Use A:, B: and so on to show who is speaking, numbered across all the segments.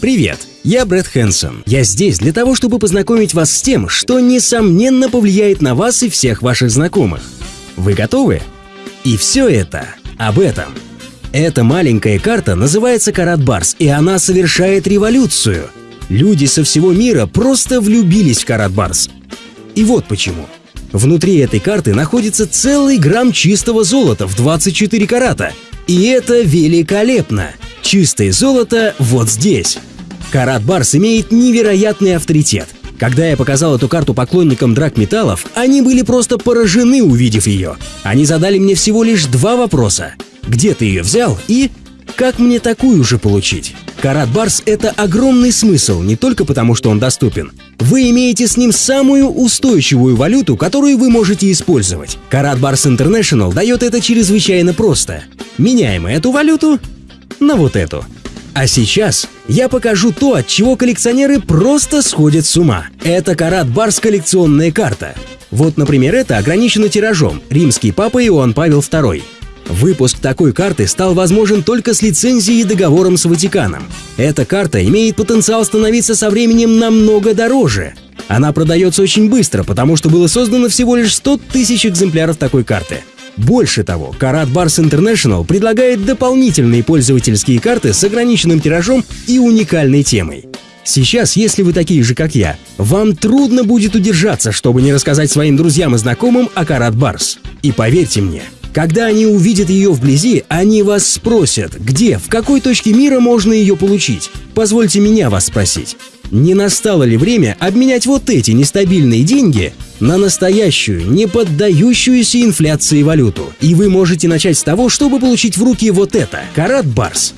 A: Привет, я Брэд Хэнсон. Я здесь для того, чтобы познакомить вас с тем, что несомненно повлияет на вас и всех ваших знакомых. Вы готовы? И все это об этом. Эта маленькая карта называется Карат Барс, и она совершает революцию. Люди со всего мира просто влюбились в Карат Барс. И вот почему. Внутри этой карты находится целый грамм чистого золота в 24 карата. И это великолепно! Чистое золото вот здесь. Карат Барс имеет невероятный авторитет. Когда я показал эту карту поклонникам драгметаллов, они были просто поражены, увидев ее. Они задали мне всего лишь два вопроса. Где ты ее взял и как мне такую же получить? Карат Барс — это огромный смысл, не только потому, что он доступен. Вы имеете с ним самую устойчивую валюту, которую вы можете использовать. Карат Барс International дает это чрезвычайно просто. Меняем эту валюту на вот эту. А сейчас я покажу то, от чего коллекционеры просто сходят с ума. Это Карат Барс коллекционная карта. Вот, например, это ограничено тиражом «Римский папа Иоанн Павел II». Выпуск такой карты стал возможен только с лицензией и договором с Ватиканом. Эта карта имеет потенциал становиться со временем намного дороже. Она продается очень быстро, потому что было создано всего лишь 100 тысяч экземпляров такой карты. Больше того, Karat Bars International предлагает дополнительные пользовательские карты с ограниченным тиражом и уникальной темой. Сейчас, если вы такие же, как я, вам трудно будет удержаться, чтобы не рассказать своим друзьям и знакомым о Karat Bars. И поверьте мне, когда они увидят ее вблизи, они вас спросят, где, в какой точке мира можно ее получить. Позвольте меня вас спросить. Не настало ли время обменять вот эти нестабильные деньги на настоящую, не поддающуюся инфляции валюту? И вы можете начать с того, чтобы получить в руки вот это – Карат Барс.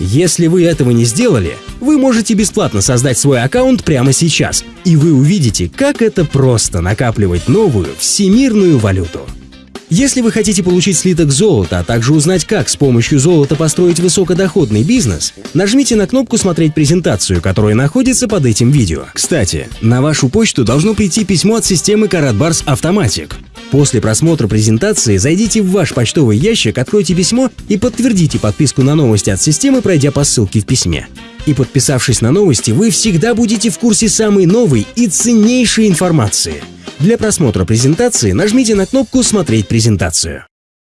A: Если вы этого не сделали, вы можете бесплатно создать свой аккаунт прямо сейчас, и вы увидите, как это просто накапливать новую всемирную валюту. Если вы хотите получить слиток золота, а также узнать, как с помощью золота построить высокодоходный бизнес, нажмите на кнопку «Смотреть презентацию», которая находится под этим видео. Кстати, на вашу почту должно прийти письмо от системы Karatbars Automatic. После просмотра презентации зайдите в ваш почтовый ящик, откройте письмо и подтвердите подписку на новости от системы, пройдя по ссылке в письме. И подписавшись на новости, вы всегда будете в курсе самой новой и ценнейшей информации – для просмотра презентации нажмите на кнопку «Смотреть презентацию».